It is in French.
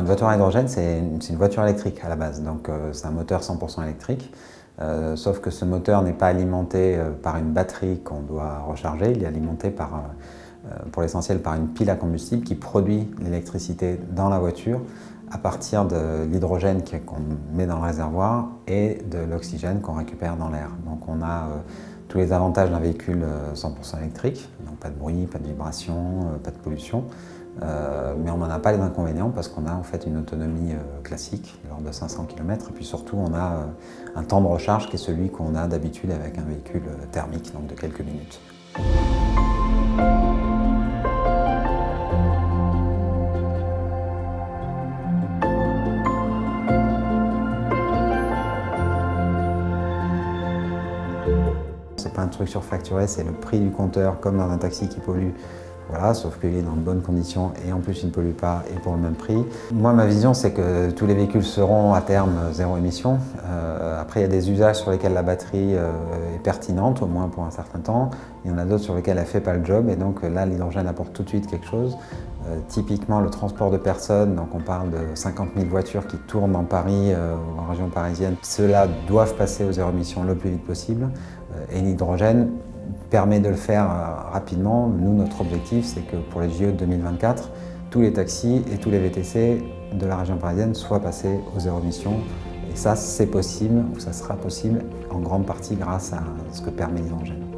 une voiture à hydrogène, c'est une, voiture électrique à la base, donc c'est un moteur 100% électrique. sauf que ce moteur n'est pas alimenté par une batterie qu'on doit recharger, il est alimenté par, pour l'essentiel par une pile à combustible qui produit l'électricité dans la voiture à partir de l'hydrogène qu'on met dans le réservoir et de l'oxygène qu'on récupère dans l'air. Donc on a euh, tous les avantages d'un véhicule 100% euh, électrique, donc pas de bruit, pas de vibration, euh, pas de pollution, mais on n'en a pas les inconvénients parce qu'on a en fait une autonomie classique, de de 500 km, et puis surtout on a un temps de recharge qui est celui qu'on a d'habitude avec un véhicule thermique, donc de quelques minutes. C'est pas un truc surfacturé, c'est le prix du compteur comme dans un taxi qui pollue. Voilà, sauf qu'il est dans de bonnes conditions et en plus il ne pollue pas et pour le même prix. Moi ma vision c'est que tous les véhicules seront à terme zéro émission. Euh, après il y a des usages sur lesquels la batterie euh, est pertinente, au moins pour un certain temps. Il y en a d'autres sur lesquels elle ne fait pas le job et donc là l'hydrogène apporte tout de suite quelque chose. Euh, typiquement le transport de personnes, donc on parle de 50 000 voitures qui tournent dans Paris ou en région parisienne. Ceux-là doivent passer aux zéro émission le plus vite possible et l'hydrogène permet de le faire euh, rapidement. Nous, notre objectif, c'est que pour les JO de 2024, tous les taxis et tous les VTC de la région parisienne soient passés aux zéro émission. Et ça, c'est possible, ou ça sera possible, en grande partie grâce à ce que permet l'hydrogène.